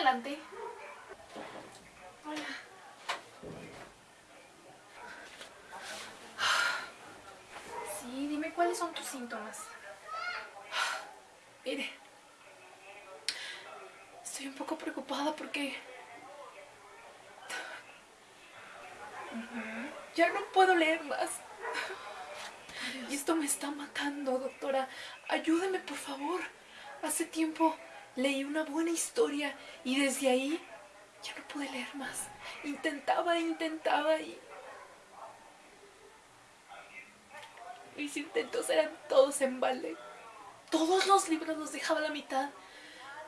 adelante. Hola. Sí, dime cuáles son tus síntomas. Mire, estoy un poco preocupada porque ya no puedo leer más. Y esto me está matando, doctora. Ayúdeme, por favor. Hace tiempo leí una buena historia y desde ahí ya no pude leer más. Intentaba, intentaba y... Mis intentos eran todos en balde. Todos los libros los dejaba a la mitad.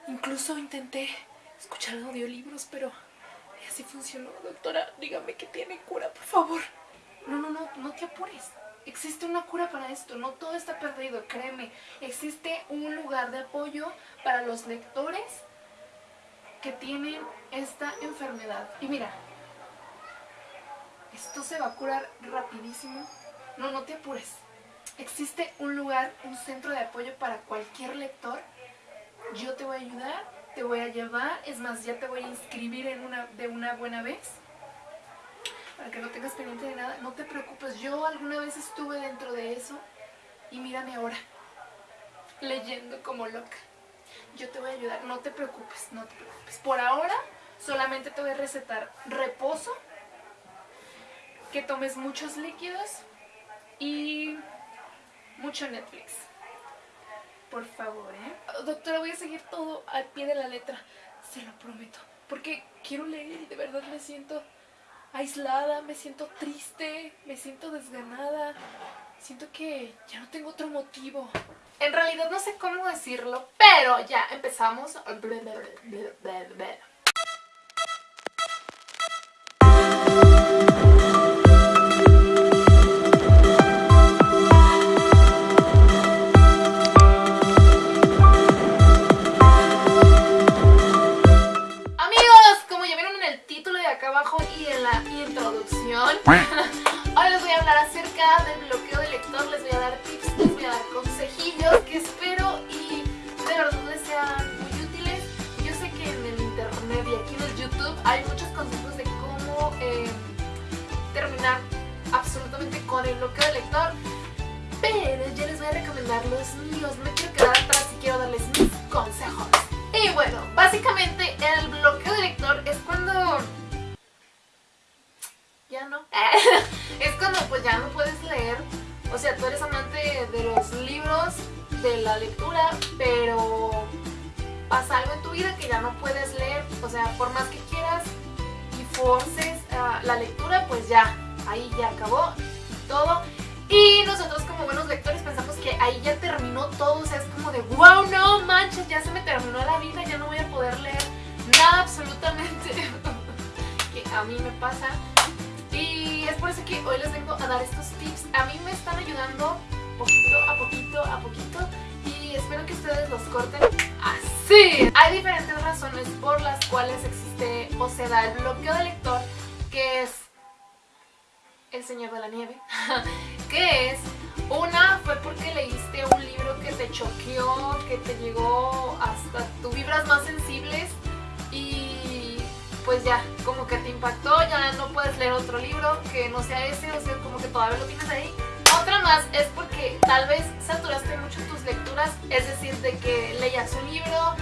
Incluso intenté escuchar audiolibros, pero así funcionó. Doctora, dígame que tiene cura, por favor. No, no, no, no te apures. Existe una cura para esto, no todo está perdido, créeme. Existe un lugar de apoyo para los lectores que tienen esta enfermedad. Y mira, esto se va a curar rapidísimo. No, no te apures. Existe un lugar, un centro de apoyo para cualquier lector. Yo te voy a ayudar, te voy a llevar, es más, ya te voy a inscribir en una, de una buena vez para que no tengas pendiente de nada. No te preocupes, yo alguna vez estuve dentro de eso y mírame ahora, leyendo como loca. Yo te voy a ayudar, no te preocupes, no te preocupes. Por ahora solamente te voy a recetar reposo, que tomes muchos líquidos y mucho Netflix. Por favor, ¿eh? Doctora, voy a seguir todo al pie de la letra, se lo prometo. Porque quiero leer y de verdad me siento aislada, me siento triste, me siento desganada. Siento que ya no tengo otro motivo. En realidad no sé cómo decirlo, pero ya empezamos. El YouTube hay muchos consejos de cómo eh, terminar absolutamente con el bloqueo de lector, pero yo les voy a recomendar los míos, no quiero quedar atrás y quiero darles mis consejos. Y bueno, básicamente el bloqueo de lector es cuando... Ya no. es cuando pues ya no puedes leer. O sea, tú eres amante de los libros, de la lectura, pero pasa algo en tu vida que ya no puedes leer. O sea, por más que quieras y forces uh, la lectura, pues ya, ahí ya acabó todo. Y nosotros como buenos lectores pensamos que ahí ya terminó todo, o sea, es como de wow, no manches, ya se me terminó la vida, ya no voy a poder leer nada absolutamente que a mí me pasa. Y es por eso que hoy les vengo a dar estos tips. A mí me están ayudando poquito a poquito a poquito y espero que ustedes los corten así. Hay diferentes razones por las cuales existe o se da el bloqueo de lector, que es el Señor de la Nieve, que es, una fue porque leíste un libro que te choqueó, que te llegó hasta tus vibras más sensibles y pues ya, como que te impactó, ya no puedes leer otro libro que no sea ese, o sea, como que todavía lo tienes ahí. Otra más es porque tal vez saturaste mucho tus lecturas, es decir, de que leías un libro,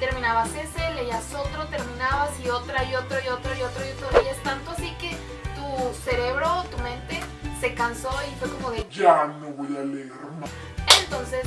terminabas ese, leías otro, terminabas y otra y otro y otro y otro y otro, y es tanto así que tu cerebro, tu mente, se cansó y fue como de ya no voy a leer más. Entonces,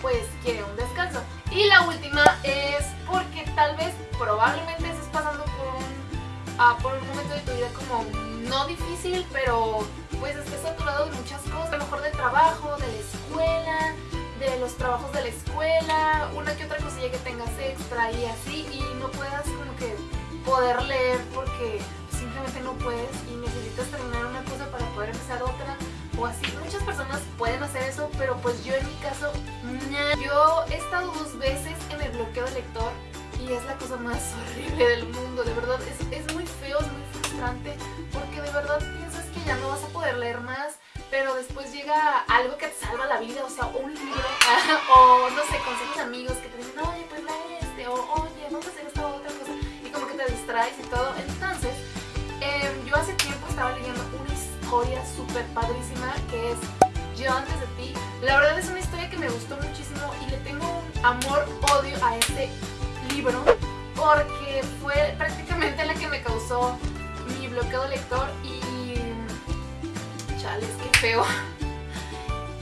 pues quiere un descanso. Y la última es porque tal vez, probablemente estés pasando por un, uh, por un momento de tu vida como no difícil, pero pues estés saturado de muchas cosas, a lo mejor del trabajo, de la escuela, de los trabajos de la escuela, una que otra cosilla que tengas extra y así, y no puedas como que poder leer porque simplemente no puedes y necesitas terminar una cosa para poder empezar otra o así. Muchas personas pueden hacer eso, pero pues yo en mi caso, yo he estado dos veces en el bloqueo de lector y es la cosa más horrible del mundo, de verdad, es, es muy feo, porque de verdad piensas que ya no vas a poder leer más, pero después llega algo que te salva la vida, o sea, un libro, o no sé, consejos amigos que te dicen, oye, pues lee este, o oye, vamos a hacer esta otra cosa, traes y todo. Entonces, em, yo hace tiempo estaba leyendo una historia súper padrísima que es Yo antes de ti. La verdad es una historia que me gustó muchísimo y le tengo un amor-odio a este libro porque fue prácticamente la que me causó bloqueo lector y... Chales, qué feo.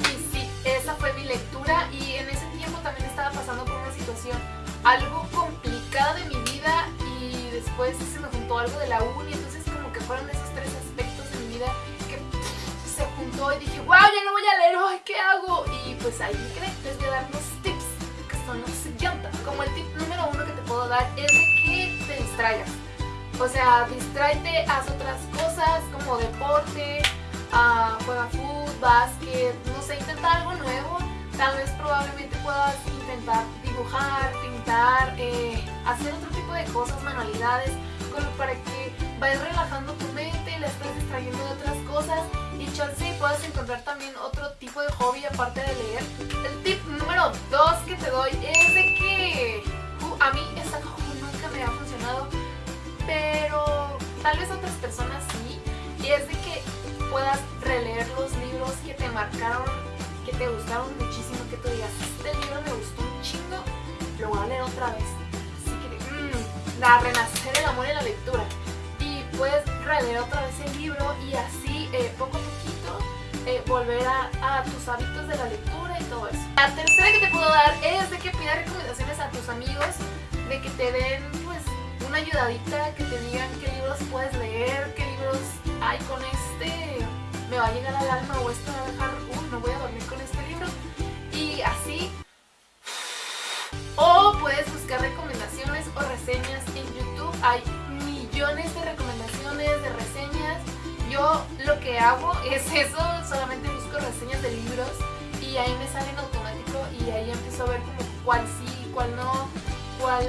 Y sí, esa fue mi lectura y en ese tiempo también estaba pasando por una situación algo complicada de mi vida y después se me juntó algo de la uni, entonces como que fueron esos tres aspectos de mi vida que se juntó y dije, wow, ya no voy a leer, ay, ¿qué hago? Y pues ahí me quedé, les voy a dar unos tips que son los siguientes. Como el tip número uno que te puedo dar es de que te distraigas. O sea, distráete, haz otras cosas como deporte, uh, juega fútbol, básquet, no sé, intenta algo nuevo. Tal vez probablemente puedas intentar dibujar, pintar, eh, hacer otro tipo de cosas, manualidades, como para que vayas relajando tu mente, la estés distrayendo de otras cosas y chance puedas encontrar también otro tipo de hobby aparte de leer. El tip número 2 que te doy es de que uh, a mí esta nunca me ha funcionado, pero tal vez otras personas sí, y es de que puedas releer los libros que te marcaron, que te gustaron muchísimo, que tú digas, este libro me gustó un chingo, lo voy a leer otra vez. Así que, mmm, la renacer el amor en la lectura. Y puedes releer otra vez el libro y así, eh, poco a poquito, eh, volver a, a, tus hábitos de la lectura y todo eso. La tercera que te puedo dar es de que pidas recomendaciones a tus amigos, de que te den, pues, una ayudadita, a llegar al alma o esto va a dejar, uy, no voy a dormir con este libro. Y así o puedes buscar recomendaciones o reseñas en YouTube. Hay millones de recomendaciones, de reseñas. Yo lo que hago es eso, solamente busco reseñas de libros y ahí me sale en automático y ahí empiezo a ver como cuál sí, cuál no, cuál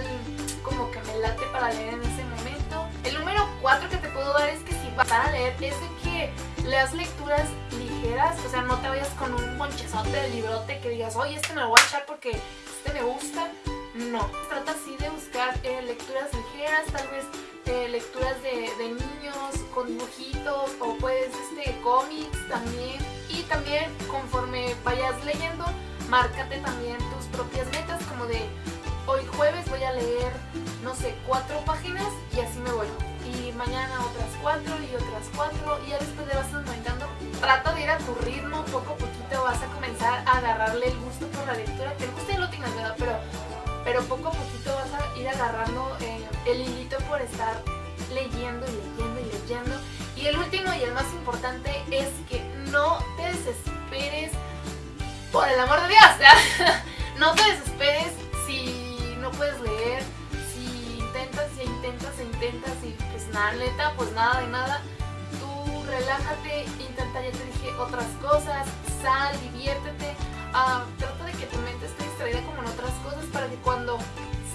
como que me late para leer en ese momento. El número 4 que te puedo dar es que si vas a leer es de que leas lecturas ligeras, o sea, no te vayas con un monchezote de librote que digas, oye, este me lo voy a echar porque este me gusta. No, trata así de buscar eh, lecturas ligeras, tal vez eh, lecturas de, de, niños con dibujitos o pues este cómics también. Y también conforme vayas leyendo, márcate también tus propias metas como de hoy jueves voy a leer, no sé, cuatro páginas y así me voy. Y mañana otras cuatro y otras cuatro y ya después le vas aumentando. Trata de ir a tu ritmo, poco a poquito vas a comenzar a agarrarle el gusto por la lectura. Que el gusto ya lo tienes, ¿verdad? Pero, pero poco a poquito vas a ir agarrando eh, el hilito por estar leyendo y leyendo y leyendo. Y el último y el más importante es que no te desesperes por el amor de Dios. no te desesperes si no puedes leer, si intentas y intentas e intentas y nada, neta, pues nada de nada. Tú relájate, intenta, ya te dije, otras cosas, sal, diviértete. Uh, trata de que tu mente esté distraída como en otras cosas para que cuando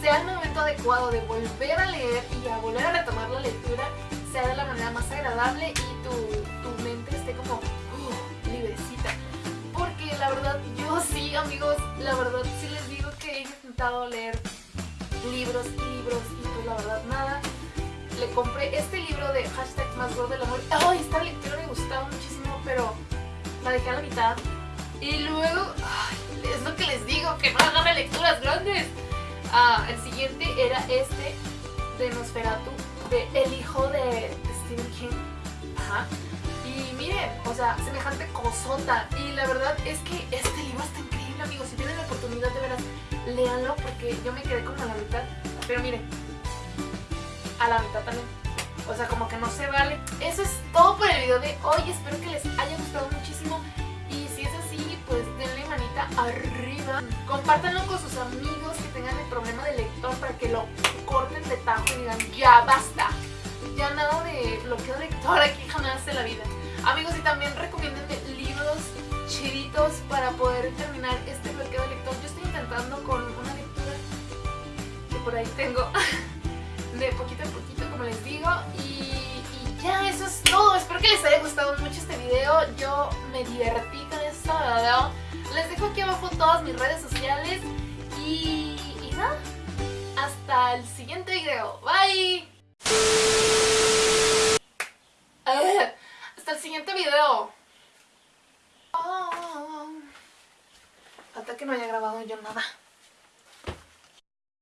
sea el momento adecuado de volver a leer y a volver a retomar la lectura, sea de la manera más agradable y tu, tu mente esté como uh, librecita. Porque la verdad, yo sí, amigos, la verdad sí les digo que he intentado leer libros y libros y pues la verdad nada. Le compré este libro de hashtag más gordo del amor. ¡Ay! esta lectura me gustaba muchísimo, pero la dejé a la mitad. Y luego, es lo que les digo, que no hagan lecturas grandes. Ah, el siguiente era este de Nosferatu, de El hijo de Stephen King. Ajá. Y miren, o sea, semejante cosota. Y la verdad es que este libro está increíble, amigos. Si tienen la oportunidad de veras, léanlo porque yo me quedé como a la mitad. Pero miren, a la mitad también. O sea, como que no se vale. Eso es todo por el video de hoy. Espero que les haya gustado muchísimo. Y si es así, pues denle manita arriba. Compártanlo con sus amigos que tengan el problema de lector para que lo corten de tajo y digan, ya basta. Ya nada de bloqueo lector aquí jamás de la vida. Amigos, y también recomiéndenme libros chiditos para poder terminar este bloqueo de lector. Yo estoy intentando con una lectura que por ahí tengo poquito a poquito, como les digo. Y, ya, eso es todo. Espero que les haya gustado mucho este video. Yo me divertí con esto. Les dejo aquí abajo todas mis redes sociales. Y, nada, hasta el siguiente video. Bye. Hasta el siguiente video. Oh, oh, oh. hasta que no haya grabado yo nada.